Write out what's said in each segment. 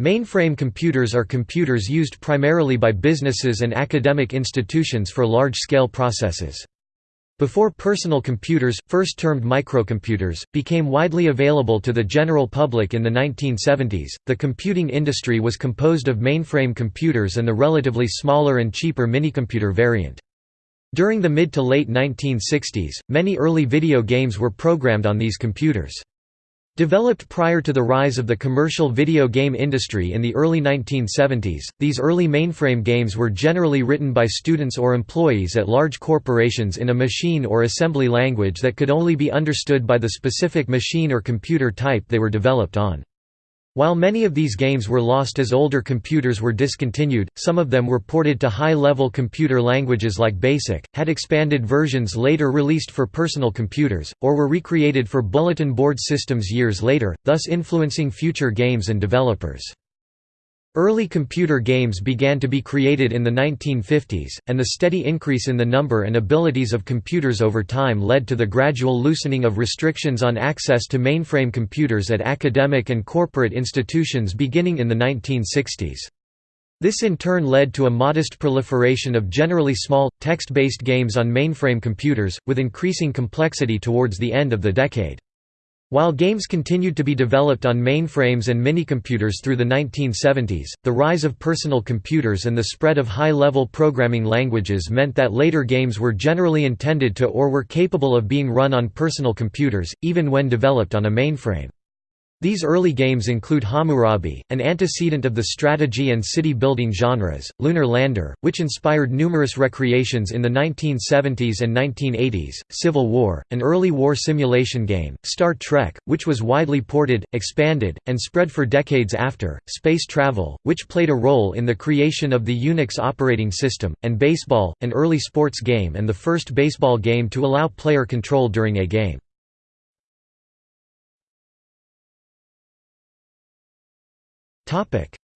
Mainframe computers are computers used primarily by businesses and academic institutions for large-scale processes. Before personal computers, first termed microcomputers, became widely available to the general public in the 1970s, the computing industry was composed of mainframe computers and the relatively smaller and cheaper minicomputer variant. During the mid to late 1960s, many early video games were programmed on these computers. Developed prior to the rise of the commercial video game industry in the early 1970s, these early mainframe games were generally written by students or employees at large corporations in a machine or assembly language that could only be understood by the specific machine or computer type they were developed on. While many of these games were lost as older computers were discontinued, some of them were ported to high-level computer languages like BASIC, had expanded versions later released for personal computers, or were recreated for bulletin board systems years later, thus influencing future games and developers. Early computer games began to be created in the 1950s, and the steady increase in the number and abilities of computers over time led to the gradual loosening of restrictions on access to mainframe computers at academic and corporate institutions beginning in the 1960s. This in turn led to a modest proliferation of generally small, text-based games on mainframe computers, with increasing complexity towards the end of the decade. While games continued to be developed on mainframes and minicomputers through the 1970s, the rise of personal computers and the spread of high-level programming languages meant that later games were generally intended to or were capable of being run on personal computers, even when developed on a mainframe. These early games include Hammurabi, an antecedent of the strategy and city-building genres, Lunar Lander, which inspired numerous recreations in the 1970s and 1980s, Civil War, an early war simulation game, Star Trek, which was widely ported, expanded, and spread for decades after, Space Travel, which played a role in the creation of the Unix operating system, and Baseball, an early sports game and the first baseball game to allow player control during a game.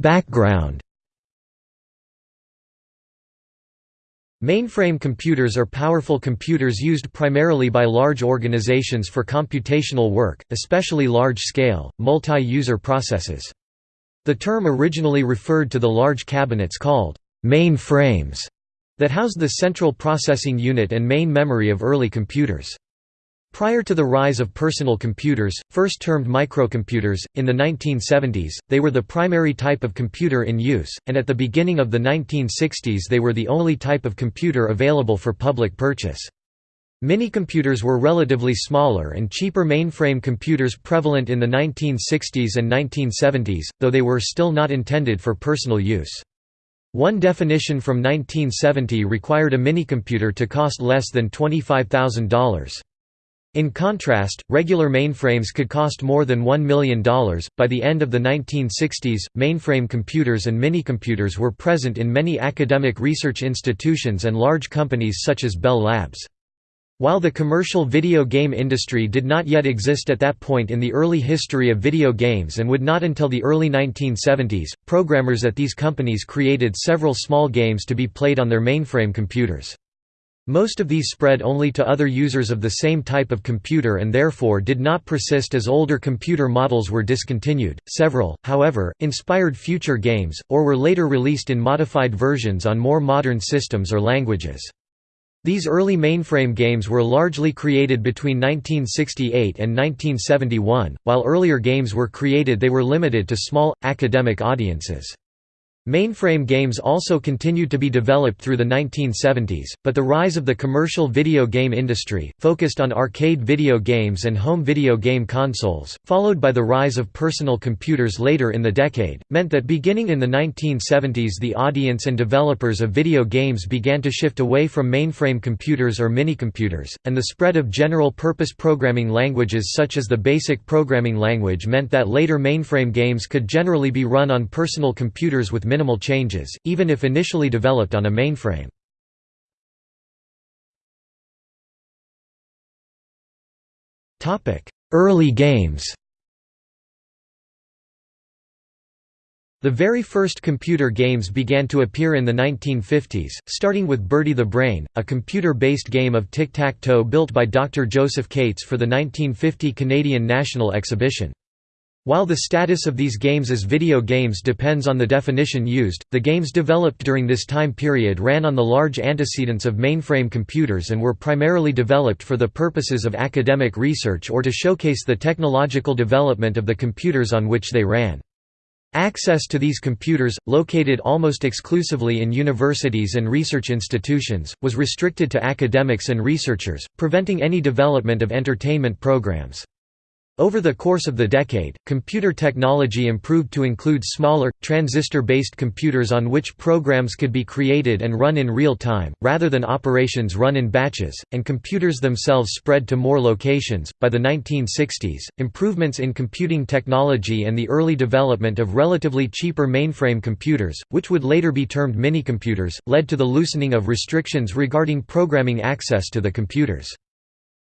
Background Mainframe computers are powerful computers used primarily by large organizations for computational work, especially large-scale, multi-user processes. The term originally referred to the large cabinets called mainframes that housed the central processing unit and main memory of early computers. Prior to the rise of personal computers, first termed microcomputers, in the 1970s, they were the primary type of computer in use, and at the beginning of the 1960s they were the only type of computer available for public purchase. Minicomputers were relatively smaller and cheaper mainframe computers prevalent in the 1960s and 1970s, though they were still not intended for personal use. One definition from 1970 required a minicomputer to cost less than $25,000. In contrast, regular mainframes could cost more than $1 million. By the end of the 1960s, mainframe computers and minicomputers were present in many academic research institutions and large companies such as Bell Labs. While the commercial video game industry did not yet exist at that point in the early history of video games and would not until the early 1970s, programmers at these companies created several small games to be played on their mainframe computers. Most of these spread only to other users of the same type of computer and therefore did not persist as older computer models were discontinued. Several, however, inspired future games, or were later released in modified versions on more modern systems or languages. These early mainframe games were largely created between 1968 and 1971, while earlier games were created they were limited to small, academic audiences. Mainframe games also continued to be developed through the 1970s, but the rise of the commercial video game industry, focused on arcade video games and home video game consoles, followed by the rise of personal computers later in the decade, meant that beginning in the 1970s the audience and developers of video games began to shift away from mainframe computers or minicomputers, and the spread of general-purpose programming languages such as the BASIC programming language meant that later mainframe games could generally be run on personal computers with minimal changes, even if initially developed on a mainframe. Early games The very first computer games began to appear in the 1950s, starting with Bertie the Brain, a computer-based game of tic-tac-toe built by Dr. Josef Kates for the 1950 Canadian National Exhibition. While the status of these games as video games depends on the definition used, the games developed during this time period ran on the large antecedents of mainframe computers and were primarily developed for the purposes of academic research or to showcase the technological development of the computers on which they ran. Access to these computers, located almost exclusively in universities and research institutions, was restricted to academics and researchers, preventing any development of entertainment programs. Over the course of the decade, computer technology improved to include smaller, transistor-based computers on which programs could be created and run in real time, rather than operations run in batches, and computers themselves spread to more locations. By the 1960s, improvements in computing technology and the early development of relatively cheaper mainframe computers, which would later be termed minicomputers, led to the loosening of restrictions regarding programming access to the computers.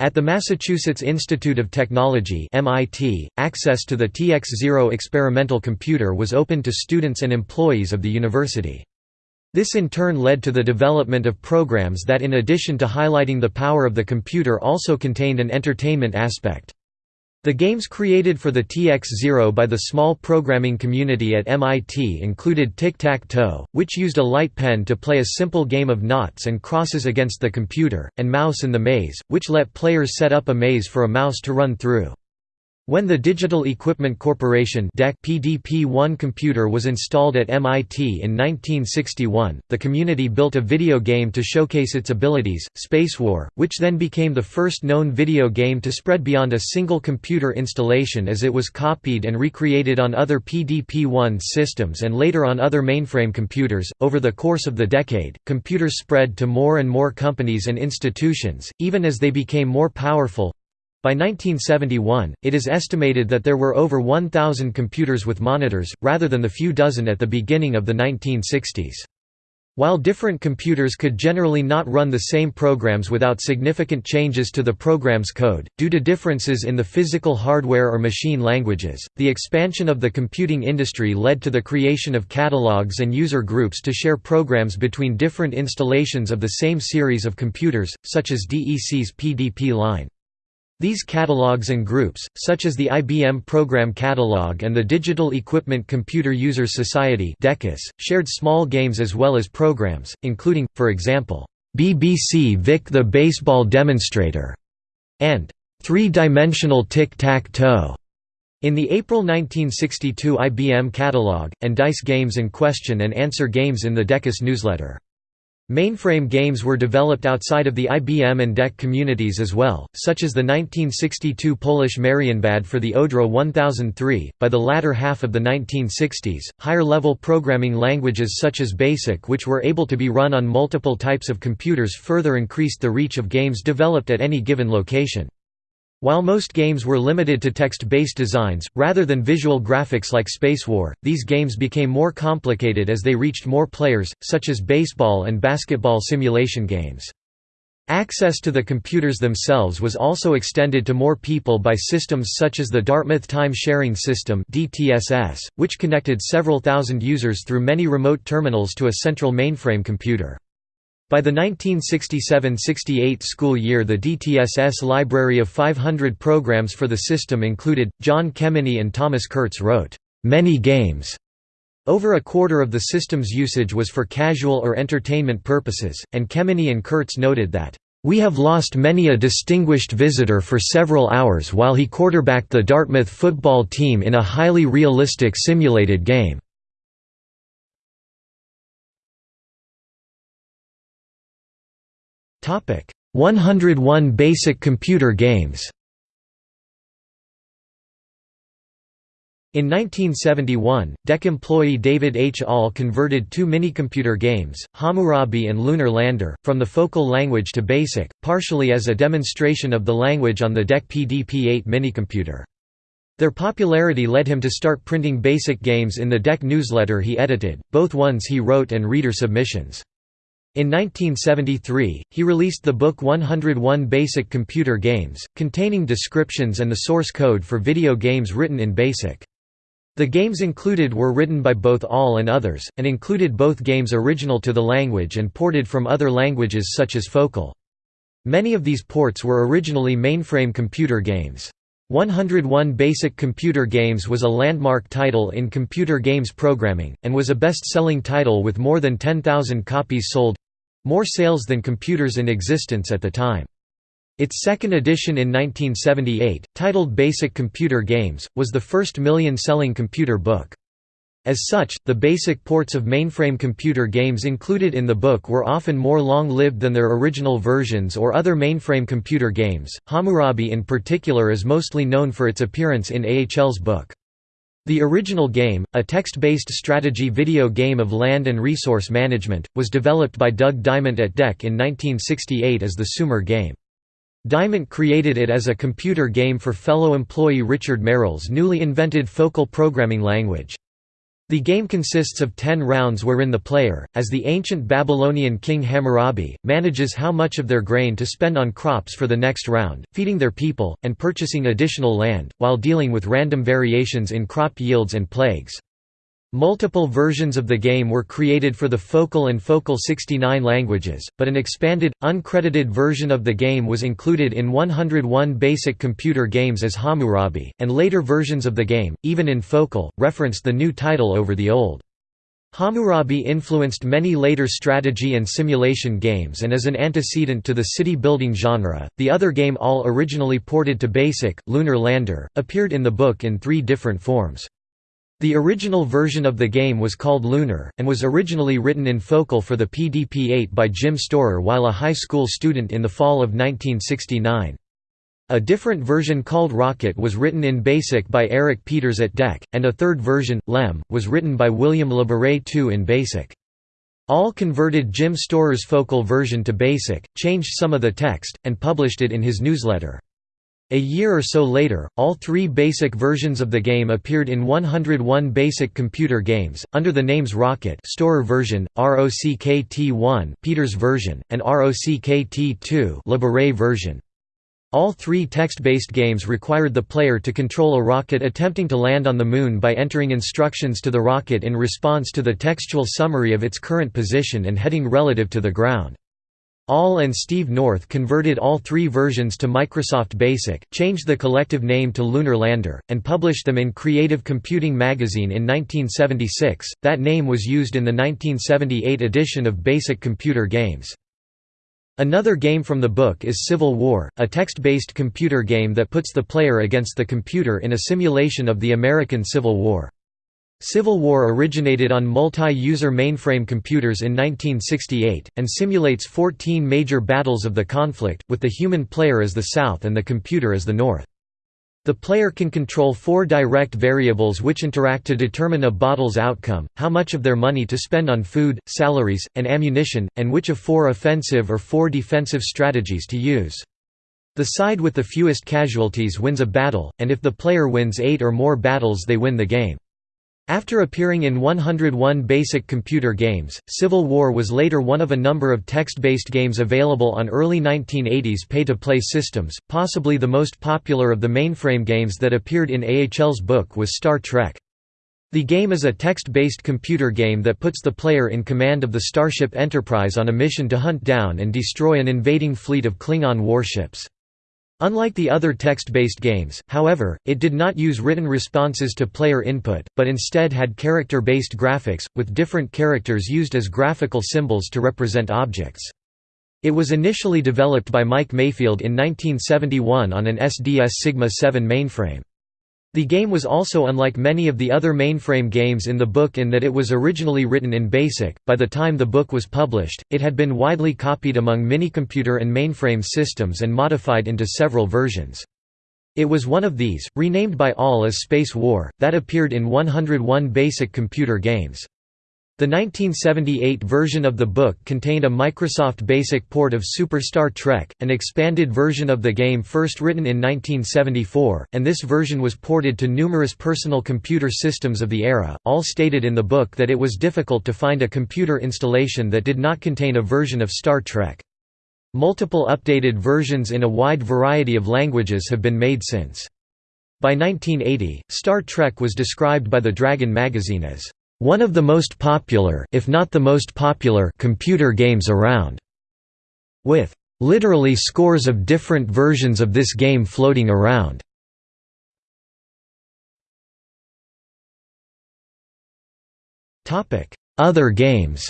At the Massachusetts Institute of Technology MIT, access to the TX0 experimental computer was open to students and employees of the university. This in turn led to the development of programs that in addition to highlighting the power of the computer also contained an entertainment aspect. The games created for the TX0 by the small programming community at MIT included Tic-Tac-Toe, which used a light pen to play a simple game of noughts and crosses against the computer, and Mouse in the Maze, which let players set up a maze for a mouse to run through. When the Digital Equipment Corporation PDP-1 computer was installed at MIT in 1961, the community built a video game to showcase its abilities, Spacewar, which then became the first known video game to spread beyond a single computer installation as it was copied and recreated on other PDP-1 systems and later on other mainframe computers. Over the course of the decade, computers spread to more and more companies and institutions, even as they became more powerful, by 1971, it is estimated that there were over 1,000 computers with monitors, rather than the few dozen at the beginning of the 1960s. While different computers could generally not run the same programs without significant changes to the program's code, due to differences in the physical hardware or machine languages, the expansion of the computing industry led to the creation of catalogs and user groups to share programs between different installations of the same series of computers, such as DEC's PDP line. These catalogs and groups, such as the IBM Program Catalog and the Digital Equipment Computer Users Society shared small games as well as programs, including, for example, BBC Vic the Baseball Demonstrator, and Three-Dimensional Tic-Tac-Toe. In the April 1962 IBM catalog, and DICE games and question and answer games in the DECUS newsletter. Mainframe games were developed outside of the IBM and DEC communities as well, such as the 1962 Polish Marienbad for the Odra 1003. By the latter half of the 1960s, higher level programming languages such as BASIC, which were able to be run on multiple types of computers, further increased the reach of games developed at any given location. While most games were limited to text-based designs, rather than visual graphics like Space War, these games became more complicated as they reached more players, such as baseball and basketball simulation games. Access to the computers themselves was also extended to more people by systems such as the Dartmouth Time Sharing System which connected several thousand users through many remote terminals to a central mainframe computer. By the 1967–68 school year the DTSS library of 500 programs for the system included, John Kemeny and Thomas Kurtz wrote, "...many games." Over a quarter of the system's usage was for casual or entertainment purposes, and Kemeny and Kurtz noted that, "...we have lost many a distinguished visitor for several hours while he quarterbacked the Dartmouth football team in a highly realistic simulated game." 101 basic computer games In 1971, DEC employee David H. Ahl converted two minicomputer games, Hammurabi and Lunar Lander, from the focal language to BASIC, partially as a demonstration of the language on the DEC PDP-8 minicomputer. Their popularity led him to start printing BASIC games in the DEC newsletter he edited, both ones he wrote and reader submissions. In 1973, he released the book 101 Basic Computer Games, containing descriptions and the source code for video games written in BASIC. The games included were written by both Ahl and others, and included both games original to the language and ported from other languages such as Focal. Many of these ports were originally mainframe computer games. 101 Basic Computer Games was a landmark title in computer games programming, and was a best-selling title with more than 10,000 copies sold—more sales than computers in existence at the time. Its second edition in 1978, titled Basic Computer Games, was the first million-selling computer book. As such, the basic ports of mainframe computer games included in the book were often more long-lived than their original versions or other mainframe computer games. Hammurabi in particular is mostly known for its appearance in Ahl's book. The original game, a text-based strategy video game of land and resource management, was developed by Doug Dyment at DEC in 1968 as the Sumer game. Diamant created it as a computer game for fellow employee Richard Merrill's newly invented Focal programming language. The game consists of ten rounds wherein the player, as the ancient Babylonian king Hammurabi, manages how much of their grain to spend on crops for the next round, feeding their people, and purchasing additional land, while dealing with random variations in crop yields and plagues. Multiple versions of the game were created for the Focal and Focal 69 languages, but an expanded, uncredited version of the game was included in 101 basic computer games as Hammurabi, and later versions of the game, even in Focal, referenced the new title over the old. Hammurabi influenced many later strategy and simulation games and is an antecedent to the city-building genre. The other game Ahl originally ported to BASIC, Lunar Lander, appeared in the book in three different forms. The original version of the game was called Lunar, and was originally written in Focal for the PDP-8 by Jim Storer while a high school student in the fall of 1969. A different version called Rocket was written in BASIC by Eric Peters at DEC, and a third version, Lem, was written by William Labaree II in BASIC. Ahl converted Jim Storer's Focal version to BASIC, changed some of the text, and published it in his newsletter. A year or so later, all three basic versions of the game appeared in 101 basic computer games, under the names Rocket Storer version, ROCKT1 Peters version, and ROCKT2 Labaree version. All three text-based games required the player to control a rocket attempting to land on the Moon by entering instructions to the rocket in response to the textual summary of its current position and heading relative to the ground. Ahl and Steve North converted all three versions to Microsoft BASIC, changed the collective name to Lunar Lander, and published them in Creative Computing magazine in 1976. That name was used in the 1978 edition of Basic Computer Games. Another game from the book is Civil War, a text-based computer game that puts the player against the computer in a simulation of the American Civil War. Civil War originated on multi-user mainframe computers in 1968, and simulates 14 major battles of the conflict, with the human player as the South and the computer as the North. The player can control four direct variables which interact to determine a battle's outcome, how much of their money to spend on food, salaries, and ammunition, and which of four offensive or four defensive strategies to use. The side with the fewest casualties wins a battle, and if the player wins eight or more battles they win the game. After appearing in 101 basic computer games, Civil War was later one of a number of text-based games available on early 1980s pay-to-play systems. Possibly the most popular of the mainframe games that appeared in Ahl's book was Star Trek. The game is a text-based computer game that puts the player in command of the Starship Enterprise on a mission to hunt down and destroy an invading fleet of Klingon warships. Unlike the other text-based games, however, it did not use written responses to player input, but instead had character-based graphics, with different characters used as graphical symbols to represent objects. It was initially developed by Mike Mayfield in 1971 on an SDS Sigma 7 mainframe. The game was also unlike many of the other mainframe games in the book in that it was originally written in BASIC. By the time the book was published, it had been widely copied among minicomputer and mainframe systems and modified into several versions. It was one of these, renamed by Ahl as Space War, that appeared in 101 basic computer games. The 1978 version of the book contained a Microsoft Basic port of Super Star Trek, an expanded version of the game first written in 1974, and this version was ported to numerous personal computer systems of the era. Ahl stated in the book that it was difficult to find a computer installation that did not contain a version of Star Trek. Multiple updated versions in a wide variety of languages have been made since. By 1980, Star Trek was described by the Dragon magazine as one of the most popular, if not the most popular, computer games around. With literally scores of different versions of this game floating around. Other games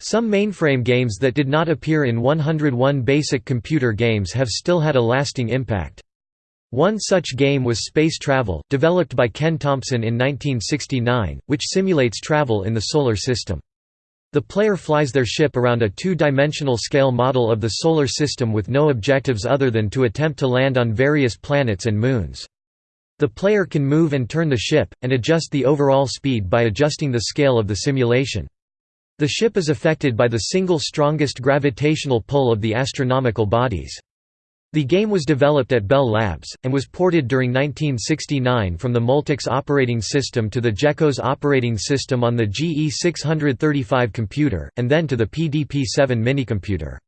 Some mainframe games that did not appear in 101 basic computer games have still had a lasting impact. One such game was Space Travel, developed by Ken Thompson in 1969, which simulates travel in the Solar System. The player flies their ship around a two-dimensional scale model of the Solar System with no objectives other than to attempt to land on various planets and moons. The player can move and turn the ship, and adjust the overall speed by adjusting the scale of the simulation. The ship is affected by the single strongest gravitational pull of the astronomical bodies. The game was developed at Bell Labs, and was ported during 1969 from the Multics operating system to the GeCos operating system on the GE635 computer, and then to the PDP-7 minicomputer.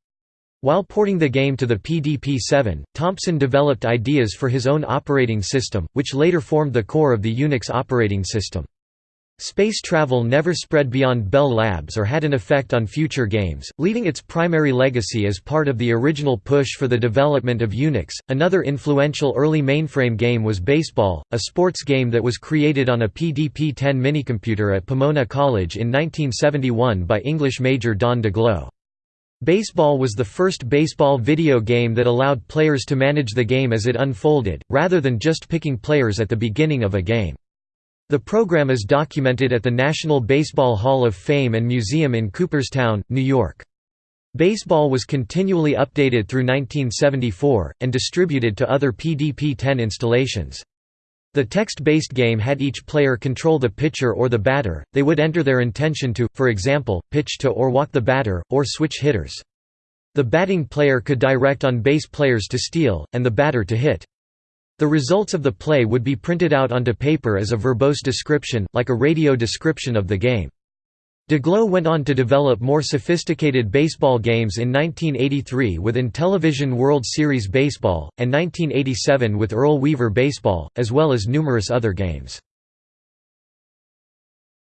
While porting the game to the PDP-7, Thompson developed ideas for his own operating system, which later formed the core of the Unix operating system. Space travel never spread beyond Bell Labs or had an effect on future games, leaving its primary legacy as part of the original push for the development of Unix. Another influential early mainframe game was Baseball, a sports game that was created on a PDP 10 minicomputer at Pomona College in 1971 by English major Don Daglow. Baseball was the first baseball video game that allowed players to manage the game as it unfolded, rather than just picking players at the beginning of a game. The program is documented at the National Baseball Hall of Fame and Museum in Cooperstown, New York. Baseball was continually updated through 1974, and distributed to other PDP-10 installations. The text-based game had each player control the pitcher or the batter, they would enter their intention to, for example, pitch to or walk the batter, or switch hitters. The batting player could direct on base players to steal, and the batter to hit. The results of the play would be printed out onto paper as a verbose description, like a radio description of the game. Daglow went on to develop more sophisticated baseball games in 1983 with Intellivision World Series Baseball, and 1987 with Earl Weaver Baseball, as well as numerous other games.